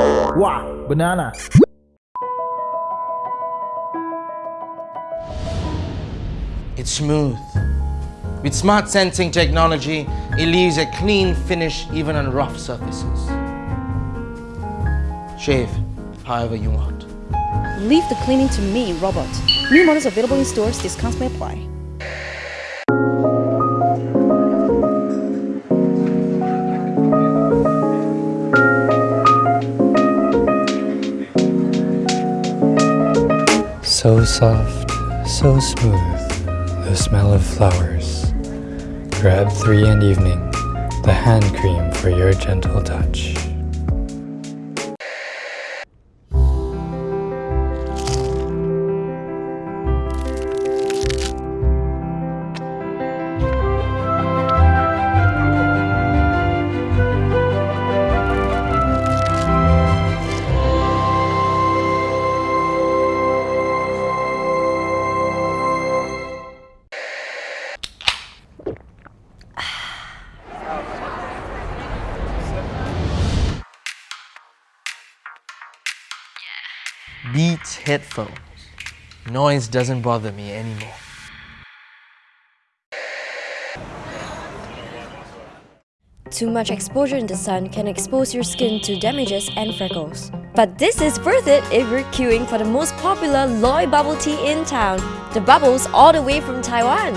Wow, banana. It's smooth. With smart sensing technology, it leaves a clean finish even on rough surfaces. Shave however you want. Leave the cleaning to me, Robot. New models available in stores, discounts may apply. So soft, so smooth, the smell of flowers. Crabtree and Evelyn, the hand cream for your gentle touch. Beats headphones. Noise doesn't bother me anymore. Too much exposure in the sun can expose your skin to damages and freckles. But this is worth it if you're queuing for the most popular Loy bubble tea in town. The bubbles all the way from Taiwan.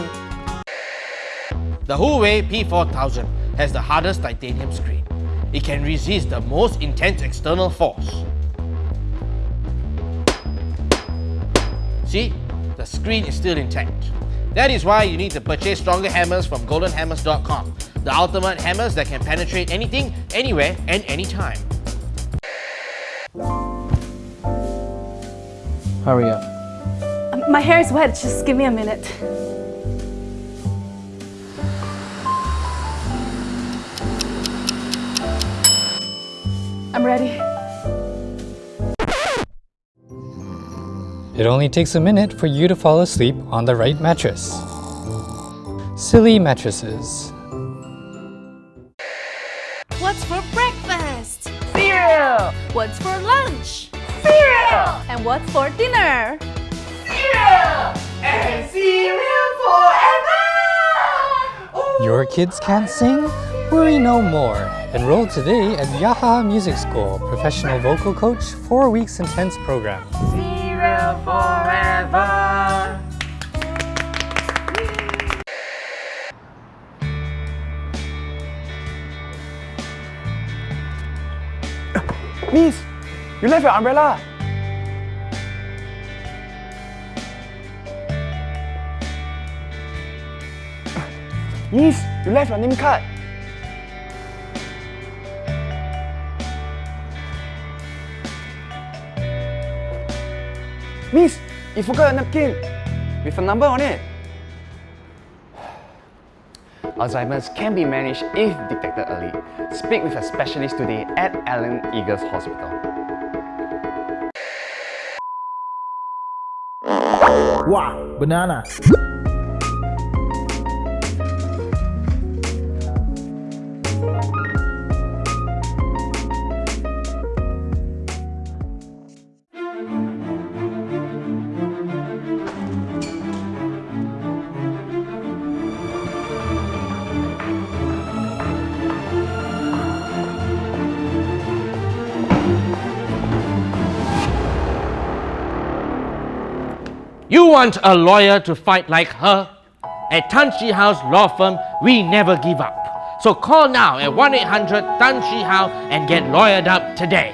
The Huawei P4000 has the hardest titanium screen. It can resist the most intense external force. See, the screen is still intact. That is why you need to purchase stronger hammers from goldenhammers.com, the ultimate hammers that can penetrate anything, anywhere and anytime. Hurry up. Um, My hair is wet, just give me a minute. I'm ready. It only takes a minute for you to fall asleep on the right mattress. Sealy mattresses. What's for breakfast? Cereal! What's for lunch? Cereal! And what's for dinner? Cereal! And cereal forever! Ooh. Your kids can't sing? Worry no more. Enroll today at Yaha Music School, professional vocal coach, 4 weeks intense program. Miss, you left your umbrella. Miss, you left your name card. Miss, you forgot a napkin with a number on it. Alzheimer's can be managed if detected early. Speak with a specialist today at Allen Eagles Hospital. Wow, banana. You want a lawyer to fight like her? At Tan Shi Hao's law firm, we never give up. So call now at 1-800 Tan Shi Hao and get lawyered up today.